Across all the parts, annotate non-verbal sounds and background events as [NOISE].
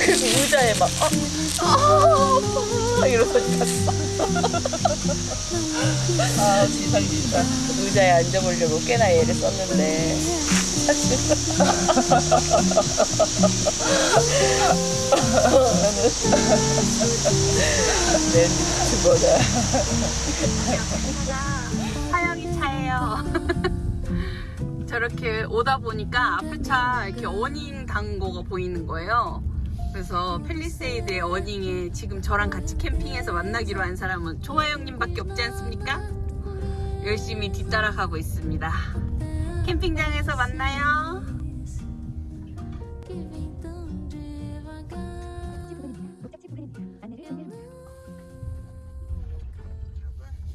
그래서 의자에 막 어, 어, 이러고 잤어. 아 지상 진짜 의자에 앉아보려고 꽤나 애를 썼는데 사실 내 유튜버가 하영이 차예요. 저렇게 오다 보니까 앞에 차 이렇게 어닝 단 거가 보이는 거예요. 그래서 펠리세이드의 어닝에 지금 저랑 같이 캠핑해서 만나기로 한 사람은 조화영님밖에 없지 않습니까? 열심히 뒤따라가고 있습니다. 캠핑장에서 만나요.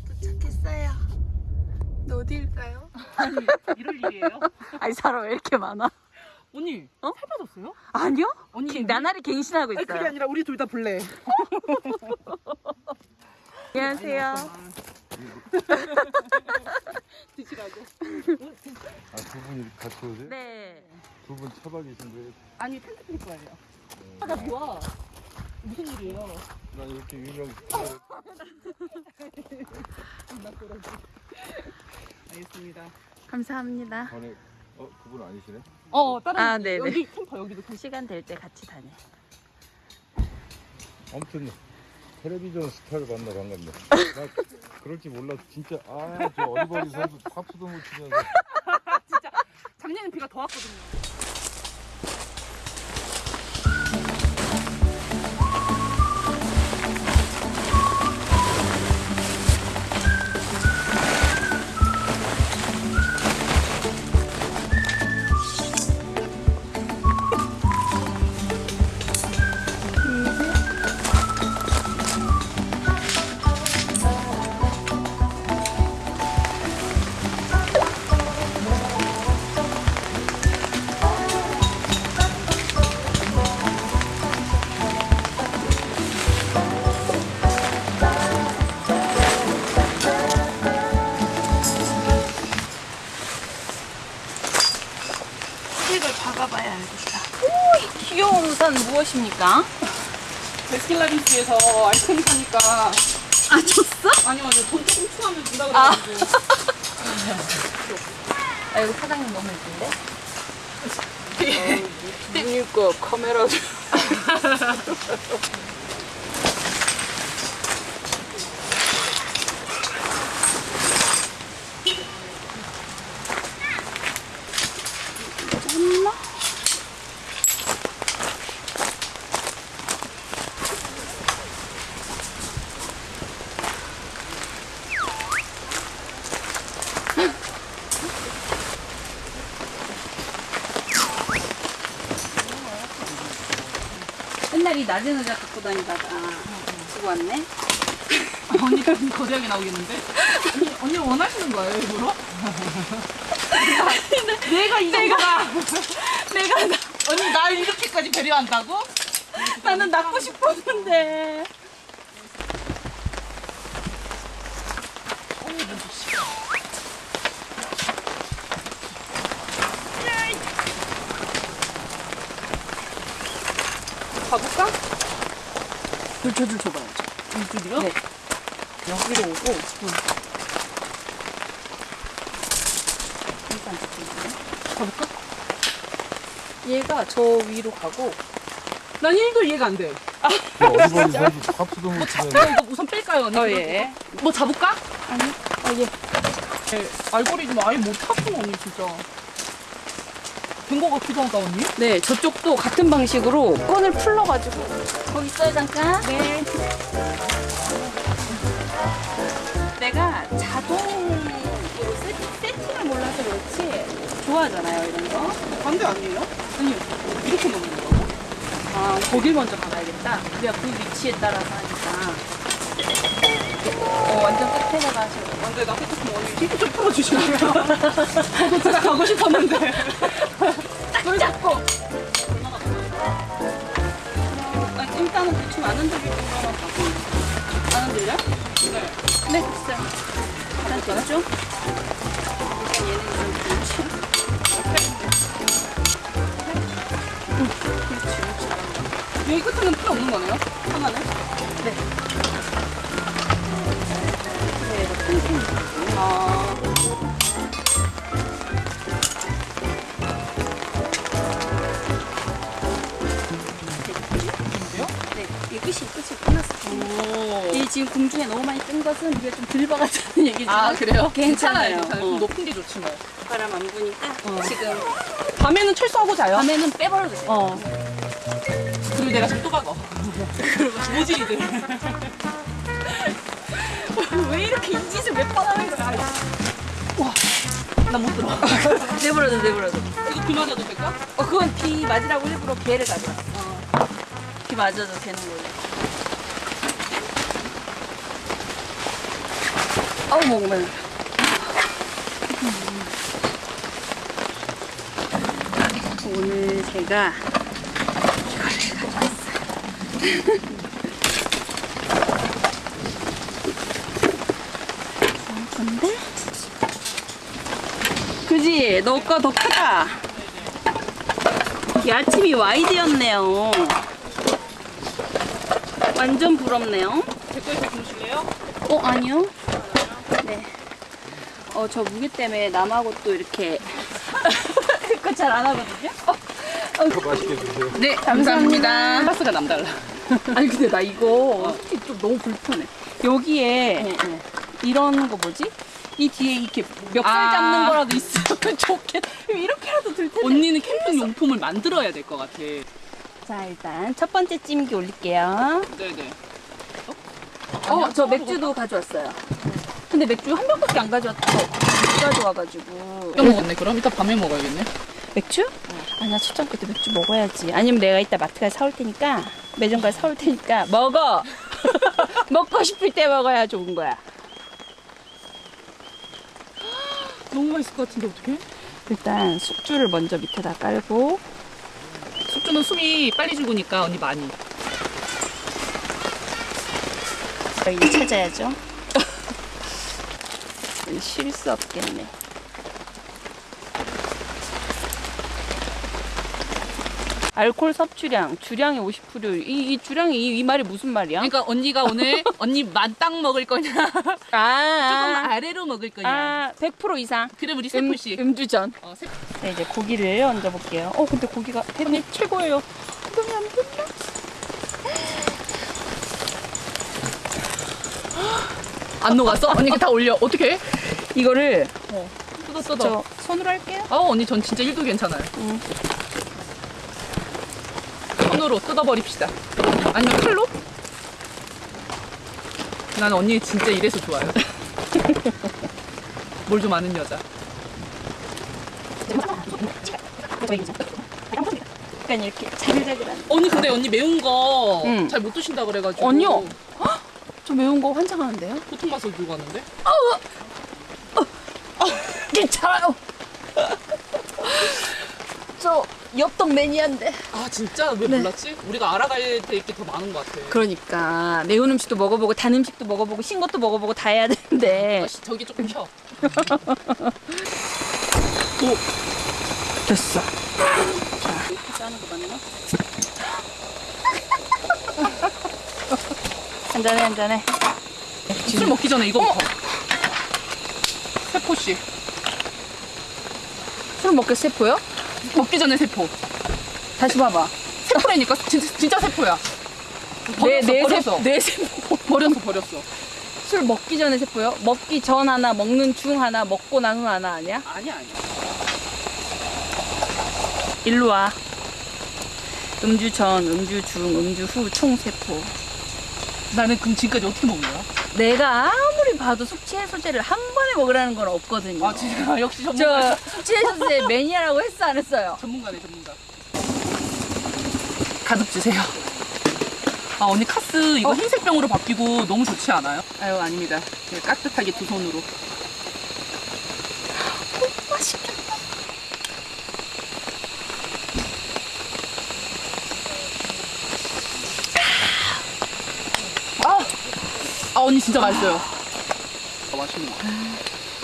도착했어요. 너 어디일까요? 이럴 일이에요? 아니 사람 왜 이렇게 많아? 언니 어? 살 빠졌어요? 아니요? 언니 기- 나날이 갱신하고 아니, 있어요. 그게 아니라 우리 둘 다 볼래 [LAUGHS] 안녕하세요. [LAUGHS] 드시라고 아, 두 분이 같이 오세요? 네. 두 분 차박 계신데 아니 텐트 필 거예요 아 나 좋아 무슨 일이에요? 난 이렇게 유명 [LAUGHS] 알겠습니다 감사합니다. 전에 어 그분 아니시네? 어 다른 아, 분, 네네. 여기 캠퍼 여기도 캠퍼 시간 될 때 같이 다녀. 아무튼 텔레비전 스타를 만나 반갑네. [LAUGHS] 나 그럴지 몰라서 진짜 아저 어리버리 선수 파프도 못 치면서 [LAUGHS] 작년엔 비가 더 왔거든요 무엇입니까? 베스킨라빈스에서 아이스크림 사니까 아, 줬어? 아니요 아니요 돈 조금 추가하면 준다 아. 그래가지고 아, 이거 사장님 너무 예쁜데? 그러니까 카메라 [LAUGHS] 낮은 의자 갖고 다니다가 두고 왔네? 언니가 거대하게 나오겠는데? 언니, 언니 원하시는 거예요 일부러? 내가 이 정도가 [LAUGHS] 내가 나, 언니 날 이렇게까지 배려한다고? 나는 낳고 싶었는데. 가볼까? 저줄 줘봐야죠. 이쪽이요? 네. 여기로 오고. 일단 저쪽이네. 가볼까? 얘가 저 위로 가고. 난 1도 이해가 안 돼. 저 어리버리 선수 파프도 못 치면서 그럼 이거 우선 뺄까요 언니? 어, 예. 뭐 잡을까? 아니, 어, 얘. 네, 알고리즘 아예 못 탔구나 언니 진짜. 같기도 하다 언니? 네, 저쪽도 같은 방식으로 끈을 풀러가지고. 거기 있어요, 잠깐. 네. 내가 자동으로 세팅, 세팅 을 몰라서 그렇지. 좋아하잖아요, 이런 거. 반대 아니에요? 아니요. 이렇게 먹는 거고? 아, 거길 먼저 가봐야겠다. 그래야 그 위치에 따라서 하니까. 어, 완전 끝에다가 하시고. 안돼 나 같았으면 언니 힘좀 풀어주시면 저도 제가 가고 싶었는데 [LAUGHS] 딱 잡고! 아, 일단은 대충 안 흔들릴 정도만 가고. 안 흔들려? 네. 네, 됐어요. 일단 됐죠? 일단 얘는 좀 그렇지. 여기 끝에는 필요 없는 거네요? 하나는? 아. 네, 지금 공중에 너무 많이 뜬 것은 이게 좀 들박았다는 [LAUGHS] 얘기지만 아, 그래요? 괜찮아요. 괜찮아요. 어. 높은 게 좋지 뭐. 바람 안 부니까 지금 밤에는 철수하고 자요? 밤에는 빼버려도 돼요. 어. 그리고 내가 지금 또 박어. 모질이들. [LAUGHS] 왜 이렇게 이 짓을 몇번 하는 거야? 나못 들어. [LAUGHS] 내버려도 내버려도. 이거 비 맞아도 될까? 어 그건 비 맞으라고 일부러 개를 가져왔어. 비 맞아도 되는 거예요. 아우 목만. 오늘 제가 이거를 가져왔어요. 근데 그지? 너 거 더 크다. 야침이 와이드였네요. 완전 부럽네요. 댓글에 보실래요? 어, 아니요. 네. 어, 저 무게 때문에 남하고 또 이렇게. [LAUGHS] 그거 잘 안 하거든요? 더 맛있게 드세요. 네, 감사합니다. 클라스가 남달라. [LAUGHS] 아니, 근데 나 이거 솔직히 좀 너무 불편해. 여기에 이런 거 뭐지? 이 뒤에 이렇게 멱살 아. 잡는 거라도 있으면 [LAUGHS] 좋겠. 이렇게라도 들 텐데. 언니는 캠핑 용품을 만들어야 될 것 같아. 자, 일단 첫 번째 찜기 올릴게요. 네네. 어, 저 맥주도 가져왔어요. 근데 맥주 한 병밖에 안 가져왔어. 못 가져와가지고. 이거 먹었네. 그럼 이따 밤에 먹어야겠네. 맥주? 아, 나 출장 그때 맥주 먹어야지. 아니면 내가 이따 마트 가서 사올 테니까, 매점 가서 사올 테니까, 먹어! [LAUGHS] 먹고 싶을 때 먹어야 좋은 거야. [GASPS] 너무 맛있을 것 같은데 어떡해? 일단 숙주를 먼저 밑에다 깔고, 숙주는 숨이 빨리 죽으니까 언니 많이. 여기 찾아야죠. 쉴 수 없겠네. 알코올 섭취량, 주량이 50%. 이, 이 주량이 이, 이 말이 무슨 말이야? 그러니까 언니가 오늘 [LAUGHS] 언니 만땅 먹을 거냐? 조금 아, 아래로 먹을 거냐? 아, 100% 이상. 그럼 우리 음, 세포 씨. 음 주전. 어, 세... 네, 이제 고기를 얹어 볼게요. 어, 근데 고기가 햇님 최고예요. 너무 안 된다. 안 녹았어? 언니 이거 다 올려. 어떻게? 이거를 뜯어 뜯어. 저 손으로 할게요. 어 언니 전 진짜 1도 괜찮아요. 응. 손으로 뜯어버립시다. 아니면 칼로? 난 언니 진짜 이래서 좋아요. [LAUGHS] 뭘 좀 아는 여자. 약간 이렇게 자글자글한. 언니 근데 언니 매운 거잘 응. 못 드신다 그래가지고. 아니요. 저 매운 거 환장하는데요? 보통 맛을 들고 왔는데? 괜찮아요. 저 엽떡 매니아인데. 아 진짜 왜 네. 몰랐지? 우리가 알아갈 때 이게 더 많은 것 같아. 그러니까 매운 음식도 먹어보고 단 음식도 먹어보고 신 것도 먹어보고 다 해야 되는데. 아, 씨, 저기 조금 켜. [LAUGHS] 됐어. 자, 짜는 거 맞나? 한잔해, 한잔해. 술 먹기 전에 이거부터. 세포 씨. 술 먹게 세포요? 먹기 전에 세포. 다시 봐봐. 세포라니까 진짜, 진짜 세포야. 버렸어, 내, 내 버렸어. 세포, 내 세포. [LAUGHS] 버렸어, 버렸어. 술 먹기 전에 세포요? 먹기 전 하나, 먹는 중 하나, 먹고 난 후 하나 아니야? 아니야, 아니야. 일로 와. 음주 전, 음주 중, 음주 후 총 세포. 나는 그럼 지금까지 어떻게 먹는 거야? 내가 아무리 봐도 숙취 해소제를 한 번에 먹으라는 건 없거든요. 아, 진짜 역시 전문가. 저 숙취 해소제 매니아라고 했어 안 했어요? 전문가네, 전문가. 가득 주세요. 아, 언니 카스 이거 흰색 병으로 바뀌고 너무 좋지 않아요? 아유, 아닙니다. 그냥 깍듯하게 두 손으로. 맛있겠다. 아, 언니 진짜 맛있어요. 아, 맛있는 거.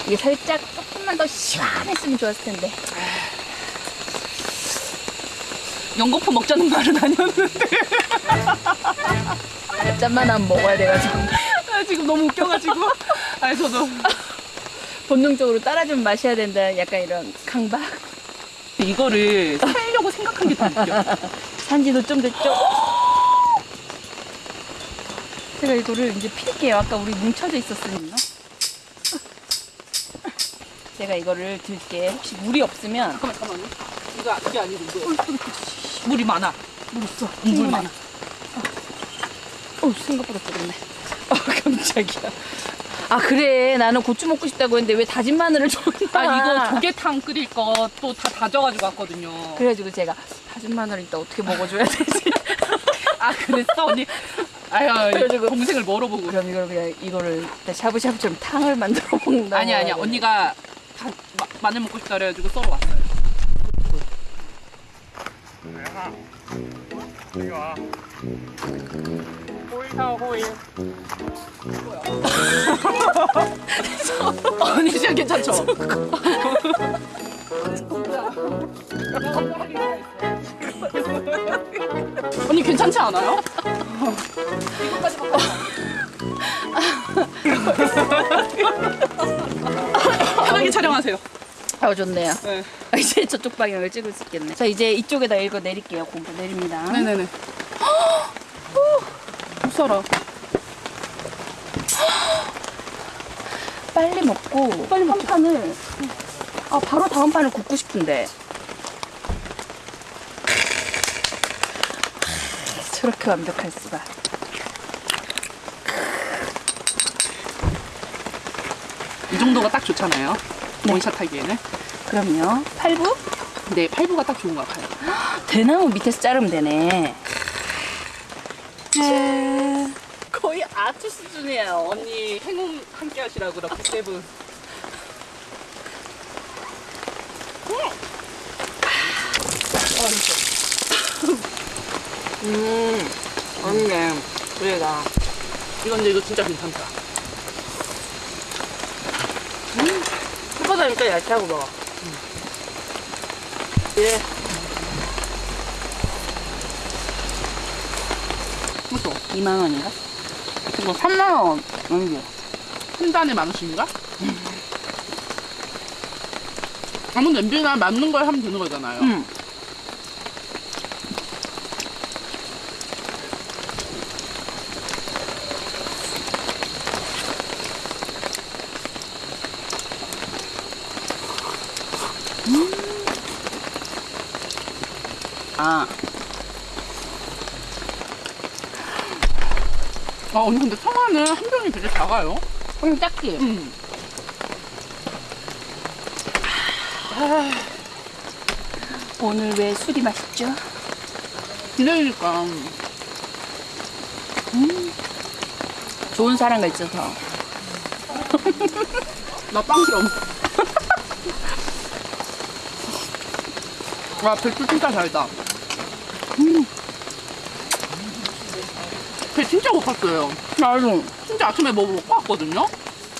이게 살짝 조금만 더 시원했으면 좋았을 텐데. 연거푸 먹자는 말은 아니었는데 짠만 하면 먹어야 돼가지고 아, 지금 너무 웃겨가지고 아니 저도 본능적으로 따라주면 마셔야 된다 약간 이런 강박 이거를 살려고 생각한 게 더 웃겨 산지도 좀 됐죠? 제가 이거를 이제 필게요. 아까 우리 뭉쳐져 있었으니까. 제가 이거를 들게. 혹시 물이 없으면. 잠깐만 잠깐만요. 이거 이게 아니고 이거 물이 많아. 물 있어. 물 많아. 어 생각보다 뜨겁네. 아 깜짝이야. 아 그래. 나는 고추 먹고 싶다고 했는데 왜 다진 마늘을 줬나 아 이거 조개탕 끓일 거 또 다 다져가지고 왔거든요. 그래가지고 제가 다진 마늘 이따 어떻게 먹어줘야 되지? 아 그랬어? 언니 아유 그래가지고- 동생을 멀어보고 그럼 이걸 그냥 이거를 샤브샤브처럼 탕을 만들어 먹는다 아니 아니야 언니가 다 마, 마늘 먹고 싶다 그래가지고 썰어 왔어요 언니 진짜 괜찮죠? 언니 괜찮지 않아요? 편하게 촬영하세요. 아 좋네요 네. 아, 이제 저쪽 방향을 찍을 수 있겠네 자 이제 이쪽에다 읽어 내릴게요 공부 내립니다 네네네. 못 살아. 빨리 먹고 빨리 한 판을 아 바로 다음 판을 굽고 싶은데 저렇게 완벽할 수가 이 정도가 딱 좋잖아요. 원샷 하기에는. 그럼요 팔부 네, 팔부가 딱 좋은 것 같아요. 대나무 밑에서 자르면 되네 거의 아트 수준이에요. 언니 행운 함께 하시라고 그렇게 세븐. 음, 언니, 그래다. 이건 근데 이거 진짜 괜찮다. 음, 해보다니까 얇다고 먹어. 예. 그렇죠. 2만 원인가? 이거 3만 원 아니고 한 단에 만 원씩인가? 아무 냄비나 맞는 걸 하면 되는 거잖아요. 응 아, 아 언니 근데 청아는 한 병이 되게 작아요. 음, 딱히. 음. 오늘 왜 술이 맛있죠? 기다리니까 좋은 사람가 있어서. [LAUGHS] 나 빵점. [LAUGHS] 와 배추 진짜 달다. 음. 배 진짜 고팠어요. 나도. 진짜 아침에 뭐 먹고 왔거든요.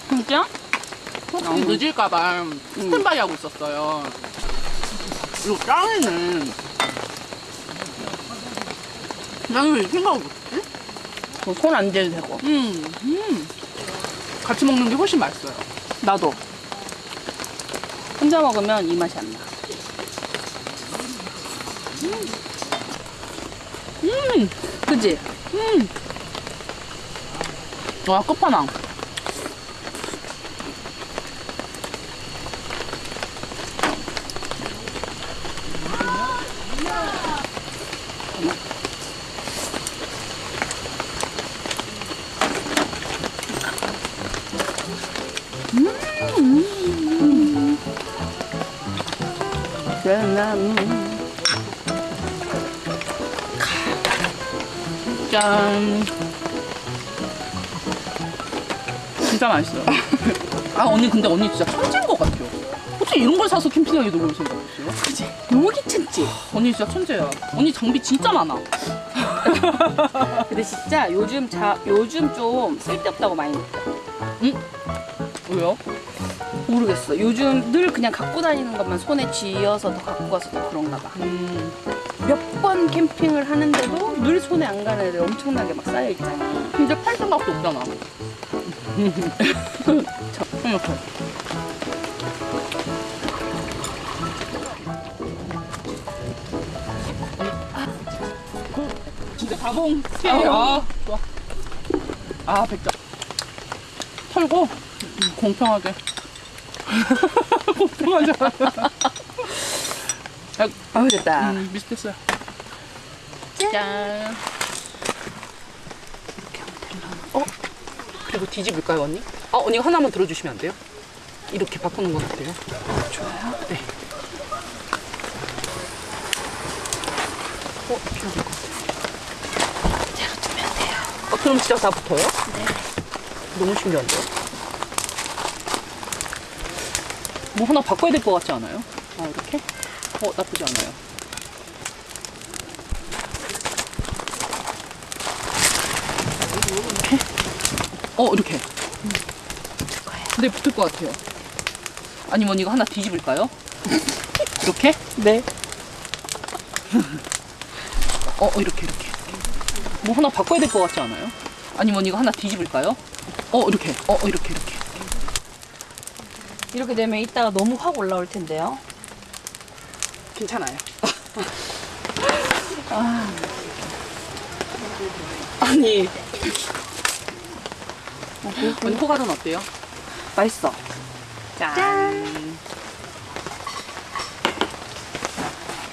진짜? 혹시 음. 늦을까봐 스탠바이 하고 있었어요. 그리고 짱이는 나는 왜 생각을 못했지? 손안 대도 되고. 음, 음. 같이 먹는 게 훨씬 맛있어요. 나도. 혼자 먹으면 이 맛이 안 나. 음, 그지? 음. 와, 끝판왕. 짠. 진짜 맛있어요. 아, 언니, 근데 언니 진짜 천재인 것 같아요. 어떻게 이런 걸 사서 캠핑하게 놀러 생각했어요? 그지? 너무 귀찮지? 언니 진짜 천재야. 언니 장비 진짜 많아. [LAUGHS] 근데 진짜 요즘 자, 요즘 좀 쓸데없다고 많이 느껴. 왜요? 모르겠어. 요즘 늘 그냥 갖고 다니는 것만 손에 쥐어서 더 갖고 가서 더 그런가 봐. 음, 몇번 캠핑을 하는데도 늘 손에 안 가는 애들 엄청나게 막 쌓여 있잖아. 근데 팔 생각도 없잖아. 저, 이렇게. 진짜 가봉 피해요. 아, 좋아. 아, 백점. 털고, 음, 공평하게. 공평하게. 아우 됐다. 음, 미스테스야. 짠. 이렇게 하면 되려나? 어? 그리고 뒤집을까요, 언니? 아, 언니가 하나만 들어주시면 안 돼요? 이렇게 바꾸는 건 어때요? 좋아요. 네. 어, 하는 것 같아요. 제가 두면 돼요. 아, 그럼 진짜 다 붙어요? 네. 너무 신기한데요? 뭐 하나 바꿔야 될 것 같지 않아요? 아, 이렇게? 어, 나쁘지 않아요. 이렇게? 어, 이렇게. 네, 붙을 것 같아요. 아니면 이거 하나 뒤집을까요? [LAUGHS] 이렇게? 네. 어, 어, 이렇게, 이렇게. 뭐 하나 바꿔야 될 것 같지 않아요? 아니면 이거 하나 뒤집을까요? 어, 이렇게. 어, 어, 이렇게, 이렇게. 이렇게 되면 이따가 너무 확 올라올 텐데요. 괜찮아요. 아. [LAUGHS] [LAUGHS] 아니. 언니 호가든 어때요? 맛있어. 짠.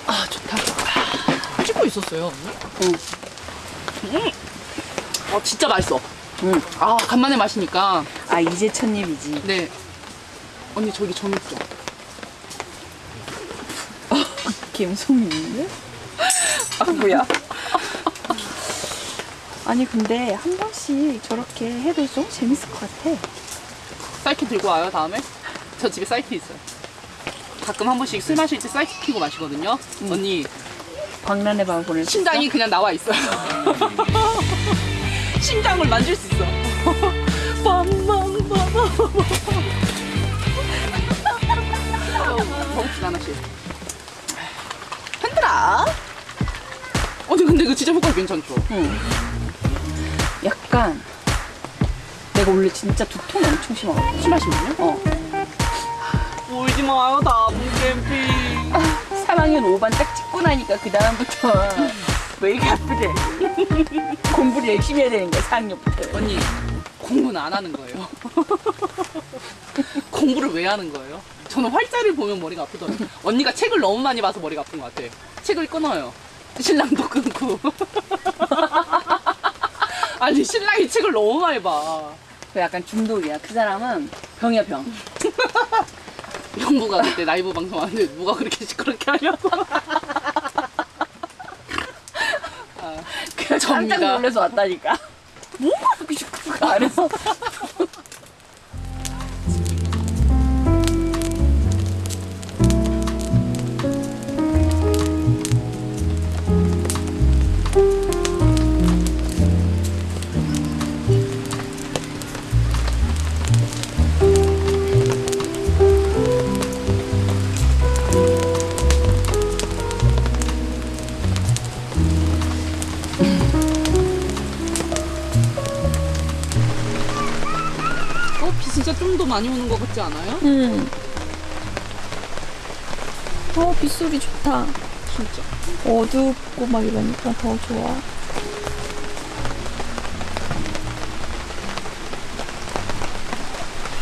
아 좋다. 아, 찍고 있었어요. 언니? 음. 아 진짜 맛있어. 응. 아 간만에 마시니까. 아 이제 첫 입이지. 네. 언니 저기 전 있죠. 김소미 있는데? 아 뭐야? 아니 근데 한 번씩 저렇게 해도 좀 재밌을 것 같아. 사이키 들고 와요 다음에? 저 집에 사이키 있어요. 가끔 한 번씩 술 마실 때 사이키 피고 마시거든요. 언니 광란의 밤을 보낼 수 심장이 그냥 나와 있어요. [LAUGHS] 심장을 만질 수 있어. [LAUGHS] 정신 [LAUGHS] 하나씩. 흔들어. 이거 진짜 효과 괜찮죠? 약간 내가 원래 진짜 두통이 엄청 심하거든. 술 마시면요? 어. 울지 마요 나무 캠핑. [LAUGHS] 3학년 5반 딱 찍고 나니까 그 다음부터 [LAUGHS] 왜 이렇게 아프대? [LAUGHS] 공부를 열심히 해야 되는 거야 4학년부터. 언니 공부는 안 하는 거예요. 공부를 왜 하는 거예요? 저는 활자를 보면 머리가 아프더라고요. 언니가 책을 너무 많이 봐서 머리가 아픈 것 같아. 책을 끊어요. 신랑도 끊고. [LAUGHS] 아니 신랑이 책을 너무 많이 봐. 그 약간 중독이야. 그 사람은 병이야 병. [LAUGHS] 형부가 그때 라이브 방송하는데 누가 그렇게 시끄럽게 하냐고. 아, 깜짝 접니다. 놀라서 왔다니까. 뭐가 그렇게 시끄럽게 안 해서. 많이 오는 것 같지 않아요? 음. 어 빗소리 좋다. 진짜. 어둡고 막 이러니까 더 좋아.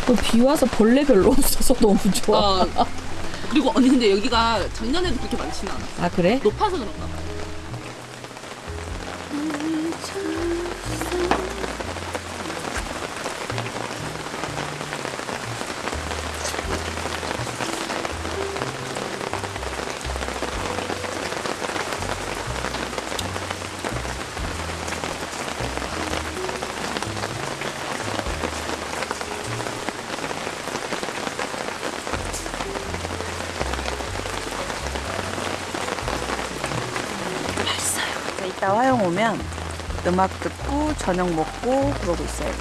어, 비 와서 벌레 별로 없어서 너무 좋아. 아, 그리고 언니 근데 여기가 작년에도 그렇게 많지는 않아. 아 그래? 높아서 그런가 봐. 오면 음악 듣고 저녁 먹고 그러고 있어요.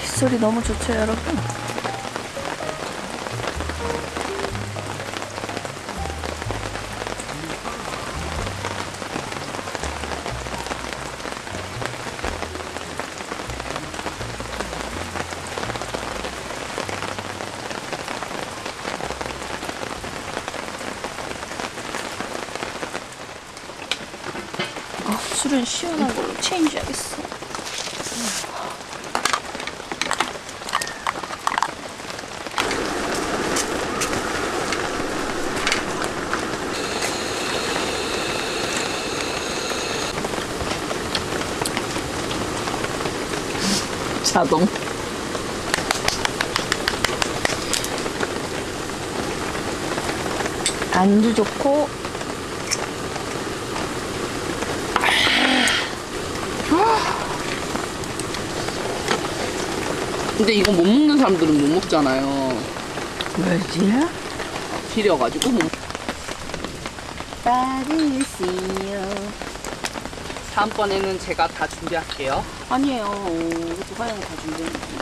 빗소리 너무 좋죠 여러분? 자동. 안주 좋고 근데 이거 못 먹는 사람들은 못 먹잖아요. 뭐지? 비려가지고 못. 받으세요. 다음번에는 제가 다 준비할게요. 아니에요. 화양이 다 준비했는데.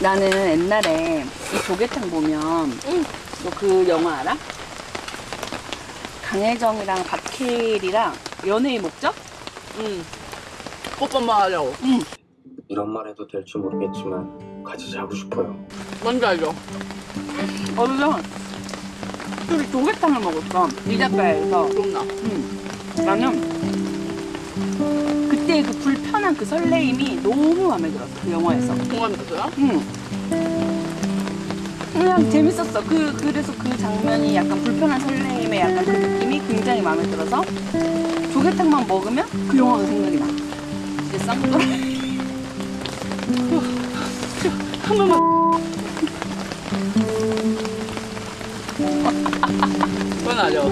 나는 옛날에 이 조개탕 보면 너그 영화 알아? 강혜정이랑 박해일이랑 연애의 목적? 응. 뽀뽀만 하려고. 응. 이런 말 해도 될지 모르겠지만 같이 자고 싶어요. 뭔지 알죠? 어디서 그 조개탕을 먹었어. 이자카야에서. 기억나. 응. 나는 그때 그 불편한 그 설레임이 너무 마음에 들었어. 그 영화에서. 공감이 됐어요? 응. 그냥 재밌었어. 그 그래서 그 장면이 약간 불편한 설레임의 약간 그 느낌이 굉장히 마음에 들어서 조개탕만 먹으면 그 영화가 생각이 나. 이제 쌍둥이. [LAUGHS] 한 번만. 그건 알죠.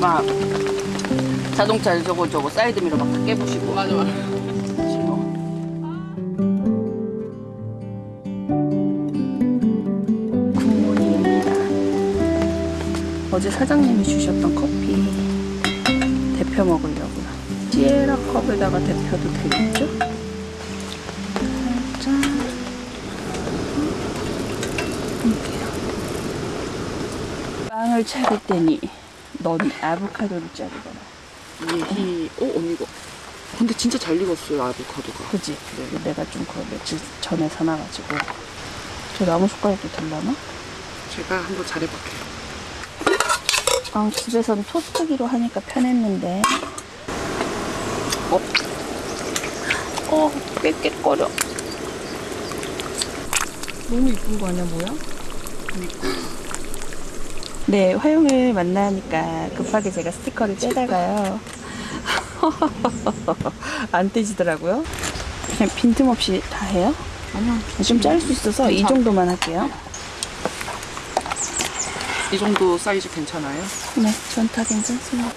막 자동차 저거 저거 사이드미러 막 다 깨부시고. 맞아, 맞아. 어제 사장님이 주셨던 커피 데펴 먹으려고요. 시에라 컵에다가 데펴도 되겠죠? 짠. 이렇게요. 빵을 차릴 때니 넌 아보카도를 자르거라. 얘기, 어, 언니 이거. 근데 진짜 잘 익었어요, 아보카도가. 그지? 내가 좀 그 며칠 전에 사놔가지고 저 나무 숟가락도 될라나? 제가 한번 잘해볼게요. 아 집에서는 토스트기로 하니까 편했는데 어? 어 깨깨거려 너무 이쁜 거 아니야 뭐야? 네 화용을 만나니까 급하게 제가 스티커를 떼다가요 [LAUGHS] 안 떼지더라고요 그냥 빈틈없이 다 해요? 아니요. 좀 자를 수 있어서 이 괜찮아. 정도만 할게요 이 정도 사이즈 괜찮아요? 네, 전 다 괜찮습니다.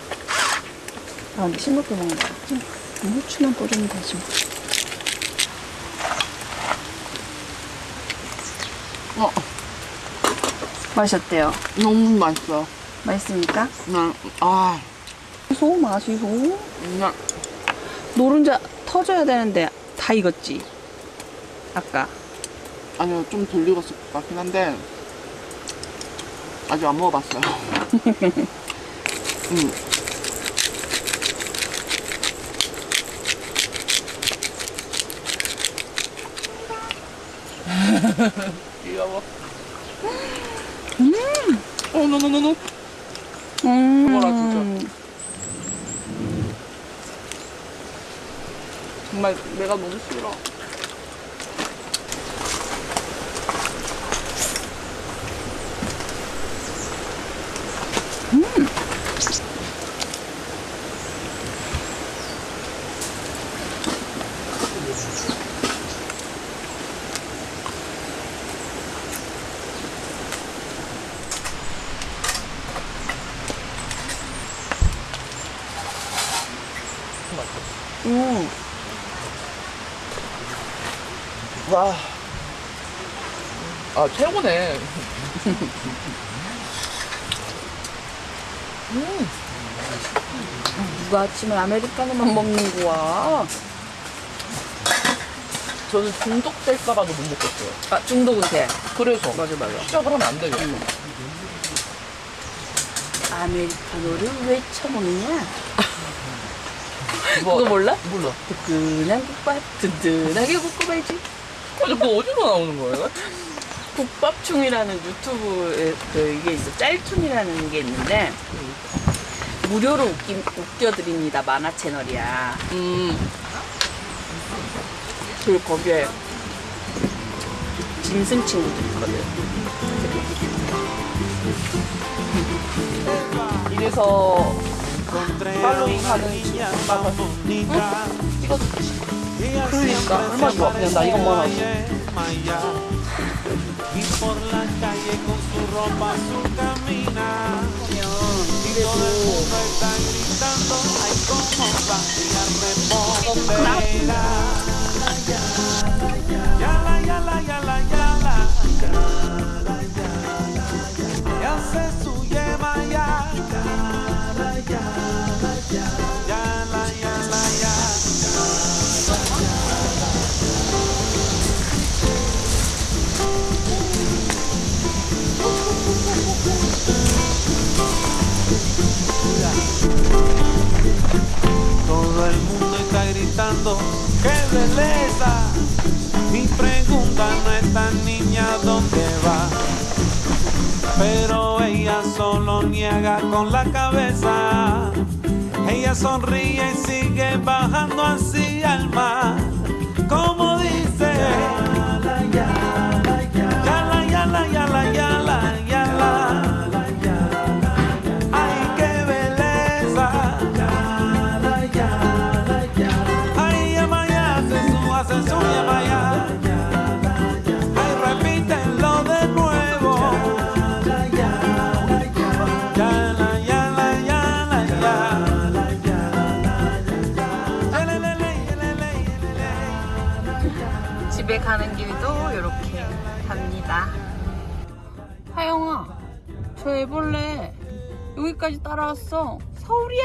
아, 근데 싱겁게 먹는 거 같지? 후추만 뿌리면 되지 뭐. 어, 맛이 어때요? 너무 맛있어요. 맛있습니까? 그냥, 아, 소 맛이 소? 그냥, 노른자 터져야 되는데 다 익었지? 아까. 아니요, 좀 덜 익었을 것 같긴 한데, 아직 안 먹어봤어요. [LAUGHS] 음. [LAUGHS] 귀여워. 음! 어, 노노노노. 음. 그거라, 진짜. 정말 내가 너무 싫어. 아, 최고네. 누가 아침에 아메리카노만 먹는 거야? 저는 중독될까봐도 못 먹겠어요. 아, 중독은 돼. 그래서 맞아, 맞아. 시작을 하면 안 되겠어. 아메리카노를 왜 처먹느냐? 그거 [LAUGHS] 그거 몰라? 몰라. 뜨끈한 국밥, 든든하게 볶아야지. 아니, 그거 어디로 나오는 거예요? 국밥충이라는 유튜브에 그 이게 있어. 짤툰이라는 게 있는데 무료로 웃기, 웃겨드립니다. 만화 채널이야. 음. 그리고 거기에 짐승 친구들 있거든. 이래서 팔로잉 하는 친구가 이거 그러니까. 얼마 좋아. 그냥 나 이것만 하고. y por la calle con su ropa azul camina y todo el mundo está gritando ay cómo va la repostera yala yala yala yala yala ¡qué belleza! Y preguntan a esta niña dónde va. Pero ella solo niega con la cabeza. Ella sonríe y sigue bajando así al mar. 여기까지 따라왔어. 서울이야